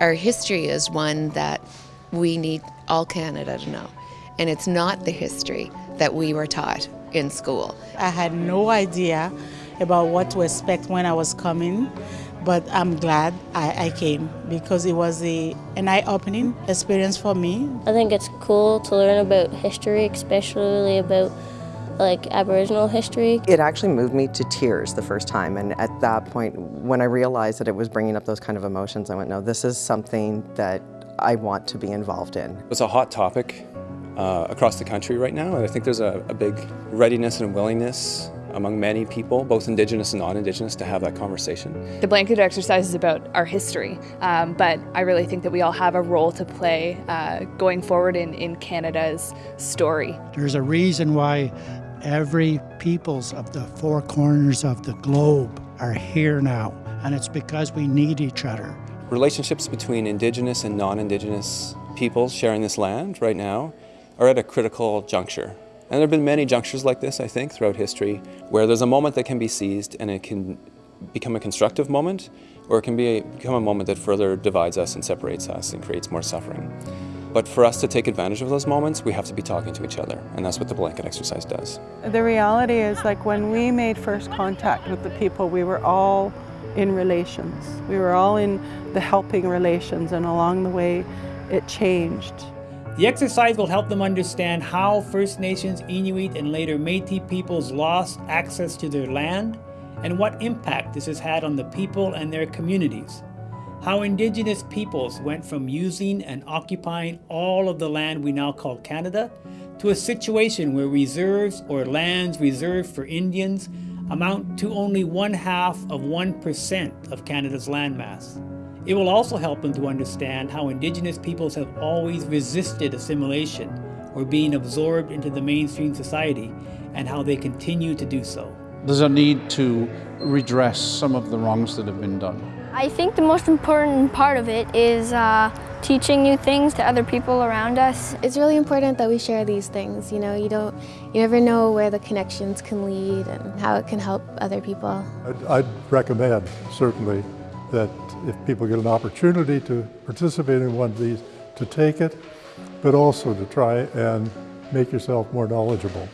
Our history is one that we need all Canada to know. And it's not the history that we were taught in school. I had no idea about what to expect when I was coming, but I'm glad I, I came because it was a, an eye-opening experience for me. I think it's cool to learn about history, especially about like Aboriginal history. It actually moved me to tears the first time and at that point when I realized that it was bringing up those kind of emotions I went no this is something that I want to be involved in. It's a hot topic uh, across the country right now and I think there's a, a big readiness and willingness among many people, both Indigenous and non-Indigenous, to have that conversation. The blanket exercise is about our history, um, but I really think that we all have a role to play uh, going forward in, in Canada's story. There's a reason why every peoples of the four corners of the globe are here now, and it's because we need each other. Relationships between Indigenous and non-Indigenous peoples sharing this land right now are at a critical juncture. And there have been many junctures like this, I think, throughout history, where there's a moment that can be seized and it can become a constructive moment, or it can be a, become a moment that further divides us and separates us and creates more suffering. But for us to take advantage of those moments, we have to be talking to each other, and that's what the blanket exercise does. The reality is, like when we made first contact with the people, we were all in relations. We were all in the helping relations, and along the way, it changed. The exercise will help them understand how First Nations, Inuit, and later Métis peoples lost access to their land and what impact this has had on the people and their communities. How Indigenous peoples went from using and occupying all of the land we now call Canada to a situation where reserves or lands reserved for Indians amount to only one half of 1% of Canada's landmass. It will also help them to understand how Indigenous peoples have always resisted assimilation or being absorbed into the mainstream society and how they continue to do so. There's a need to redress some of the wrongs that have been done. I think the most important part of it is uh, teaching new things to other people around us. It's really important that we share these things. You know, you don't, you never know where the connections can lead and how it can help other people. I'd, I'd recommend, certainly, that if people get an opportunity to participate in one of these, to take it, but also to try and make yourself more knowledgeable.